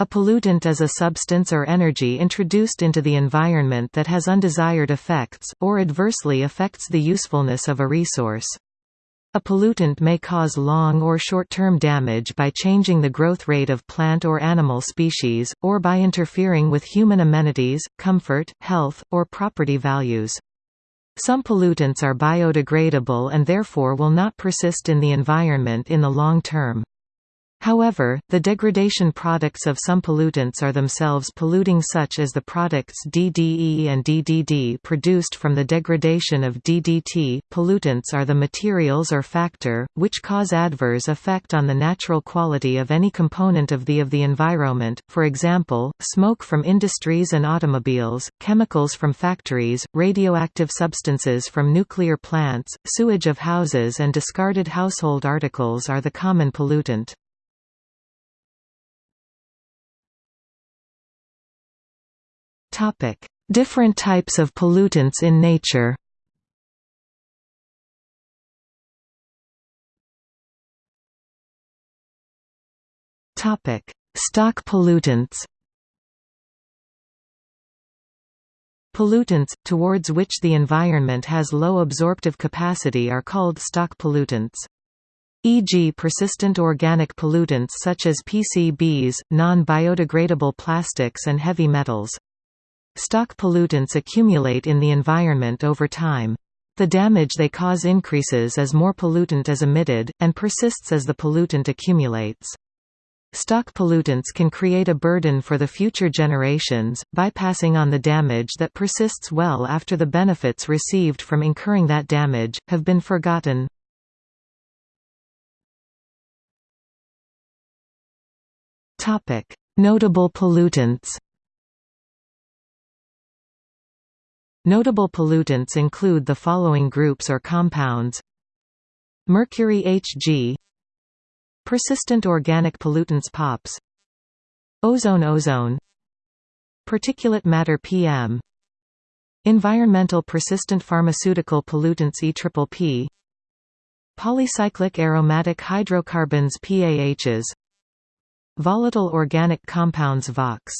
A pollutant is a substance or energy introduced into the environment that has undesired effects, or adversely affects the usefulness of a resource. A pollutant may cause long or short-term damage by changing the growth rate of plant or animal species, or by interfering with human amenities, comfort, health, or property values. Some pollutants are biodegradable and therefore will not persist in the environment in the long term. However, the degradation products of some pollutants are themselves polluting such as the products DDE and DDD produced from the degradation of DDT. Pollutants are the materials or factor, which cause adverse effect on the natural quality of any component of the of the environment, for example, smoke from industries and automobiles, chemicals from factories, radioactive substances from nuclear plants, sewage of houses and discarded household articles are the common pollutant. Topic: Different types of pollutants in nature. Topic: Stock pollutants. Pollutants, towards which the environment has low absorptive capacity are called stock pollutants. E.g. persistent organic pollutants such as PCBs, non-biodegradable plastics and heavy metals. Stock pollutants accumulate in the environment over time. The damage they cause increases as more pollutant is emitted, and persists as the pollutant accumulates. Stock pollutants can create a burden for the future generations, bypassing on the damage that persists well after the benefits received from incurring that damage, have been forgotten. Notable pollutants Notable pollutants include the following groups or compounds. Mercury Hg Persistent organic pollutants POPs. Ozone Ozone. Particulate matter PM Environmental persistent pharmaceutical pollutants EPPP Polycyclic aromatic hydrocarbons PAHs Volatile organic compounds VOX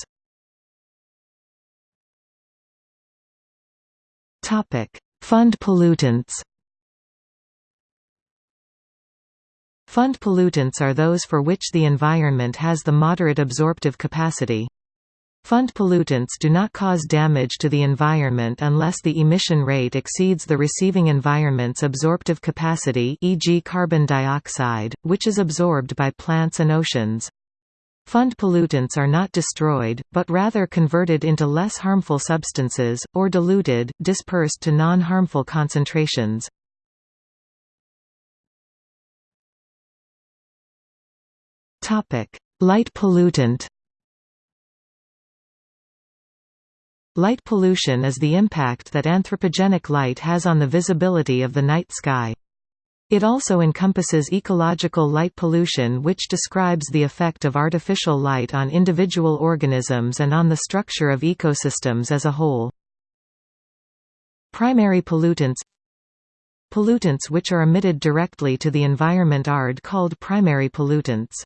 Fund pollutants Fund pollutants are those for which the environment has the moderate absorptive capacity. Fund pollutants do not cause damage to the environment unless the emission rate exceeds the receiving environment's absorptive capacity e.g. carbon dioxide, which is absorbed by plants and oceans. Fund pollutants are not destroyed, but rather converted into less harmful substances, or diluted, dispersed to non-harmful concentrations. Light pollutant Light pollution is the impact that anthropogenic light has on the visibility of the night sky. It also encompasses ecological light pollution which describes the effect of artificial light on individual organisms and on the structure of ecosystems as a whole. Primary pollutants Pollutants which are emitted directly to the environment are called primary pollutants.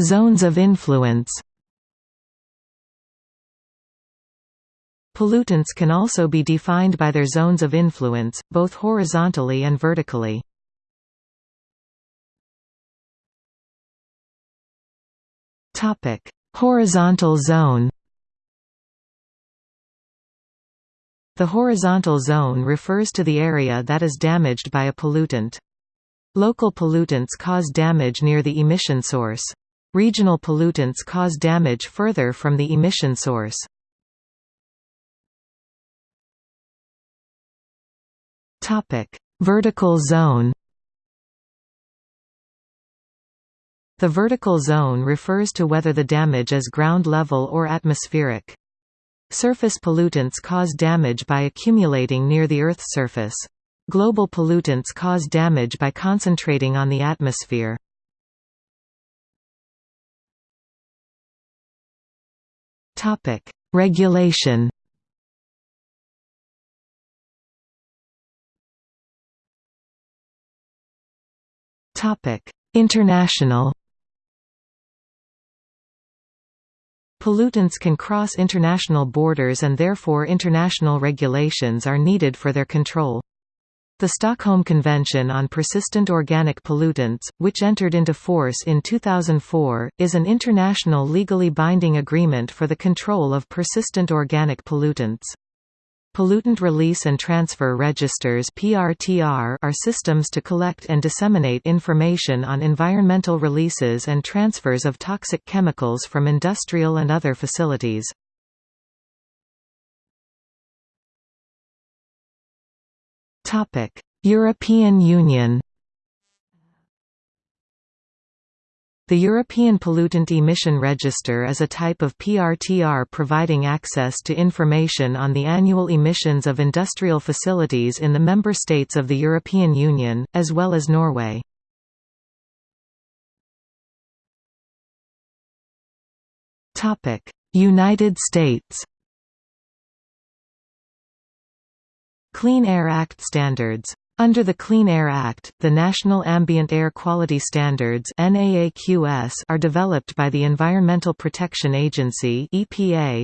Zones of influence Pollutants can also be defined by their zones of influence, both horizontally and vertically. Horizontal zone The horizontal zone refers to the area that is damaged by a pollutant. Local pollutants cause damage near the emission source. Regional pollutants cause damage further from the emission source. Topic: Vertical zone. The vertical zone refers to whether the damage is ground level or atmospheric. Surface pollutants cause damage by accumulating near the Earth's surface. Global pollutants cause damage by concentrating on the atmosphere. Regulation International Pollutants can cross international borders and therefore international regulations are needed for their control. The Stockholm Convention on Persistent Organic Pollutants, which entered into force in 2004, is an international legally binding agreement for the control of persistent organic pollutants. Pollutant Release and Transfer Registers PRTR are systems to collect and disseminate information on environmental releases and transfers of toxic chemicals from industrial and other facilities. European Union The European Pollutant Emission Register is a type of PRTR providing access to information on the annual emissions of industrial facilities in the member states of the European Union, as well as Norway. United States Clean Air Act standards under the Clean Air Act, the National Ambient Air Quality Standards are developed by the Environmental Protection Agency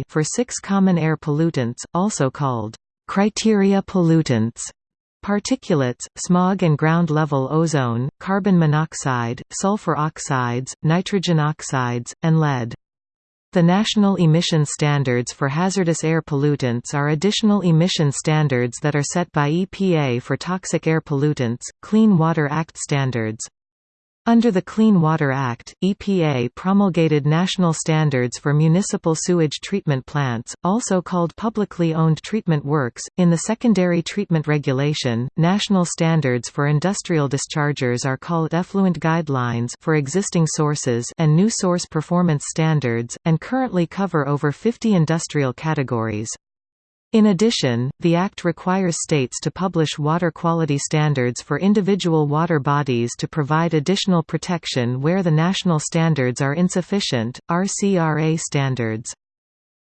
for six common air pollutants, also called criteria pollutants particulates, smog and ground-level ozone, carbon monoxide, sulfur oxides, nitrogen oxides, and lead. The national emission standards for hazardous air pollutants are additional emission standards that are set by EPA for toxic air pollutants, Clean Water Act standards. Under the Clean Water Act, EPA promulgated national standards for municipal sewage treatment plants, also called publicly owned treatment works. In the Secondary Treatment Regulation, national standards for industrial dischargers are called effluent guidelines for existing sources and new source performance standards, and currently cover over 50 industrial categories. In addition, the Act requires states to publish water quality standards for individual water bodies to provide additional protection where the national standards are insufficient, RCRA standards.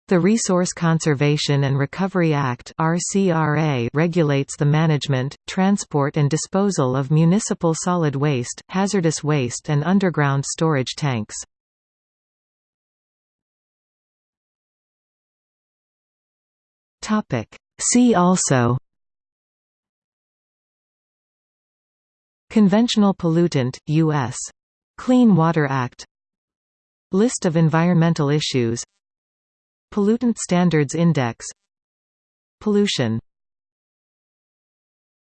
The Resource Conservation and Recovery Act RCRA regulates the management, transport and disposal of municipal solid waste, hazardous waste and underground storage tanks. Topic. See also. Conventional pollutant, U.S. Clean Water Act. List of environmental issues. Pollutant Standards Index. Pollution